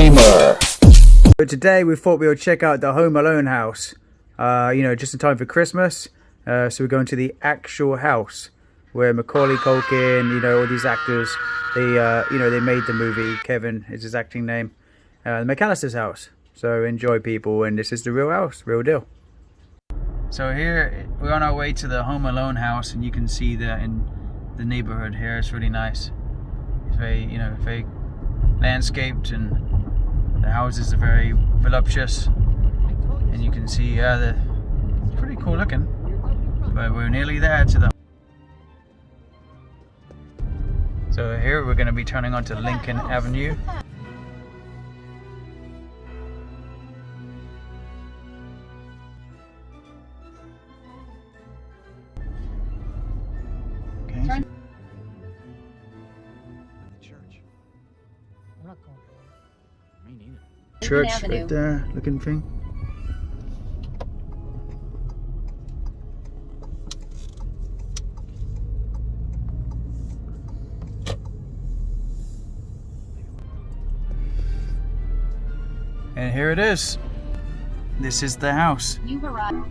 Gamer. So today we thought we would check out the Home Alone house. Uh, you know, just in time for Christmas. Uh, so we're going to the actual house where Macaulay Culkin, you know, all these actors, they, uh, you know, they made the movie. Kevin is his acting name. Uh, the McCallister's house. So enjoy, people, and this is the real house, real deal. So here we're on our way to the Home Alone house, and you can see that in the neighborhood here. It's really nice. It's very, you know, very landscaped, and the houses are very voluptuous. And you can see, yeah, the it's pretty cool looking. But we're nearly there to the. So here we're going to be turning onto Lincoln Avenue. Okay. Church. I'm not going. Me neither. Church right there, looking thing. And here it is. This is the house. You arrived.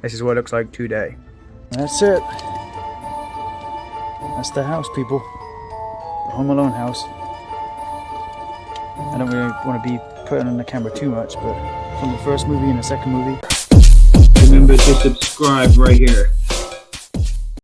This is what it looks like today. That's it. That's the house, people. The Home Alone house. I don't really want to be putting on the camera too much, but from the first movie and the second movie. Remember to subscribe right here.